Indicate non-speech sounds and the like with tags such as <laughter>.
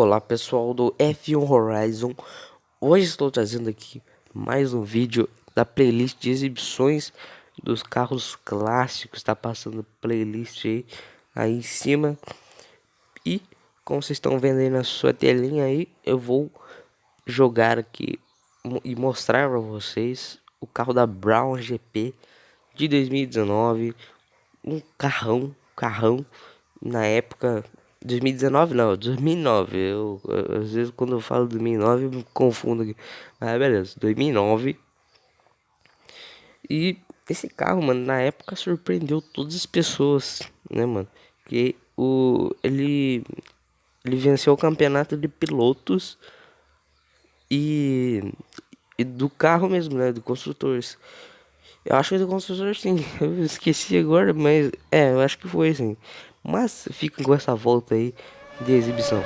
Olá pessoal do F1 Horizon, hoje estou trazendo aqui mais um vídeo da playlist de exibições dos carros clássicos, está passando playlist aí, aí em cima. E como vocês estão vendo aí na sua telinha aí, eu vou jogar aqui e mostrar para vocês o carro da Brown GP de 2019, um carrão, carrão na época 2019 não, 2009. Eu, às vezes quando eu falo 2009 eu me confundo aqui. Mas beleza, 2009. E esse carro, mano, na época surpreendeu todas as pessoas, né, mano? Que o ele ele venceu o campeonato de pilotos e, e do carro mesmo, né, do construtores. Eu acho que é do construtor sim, <laughs> eu esqueci agora, mas é, eu acho que foi assim. Mas fiquem com essa volta aí de exibição.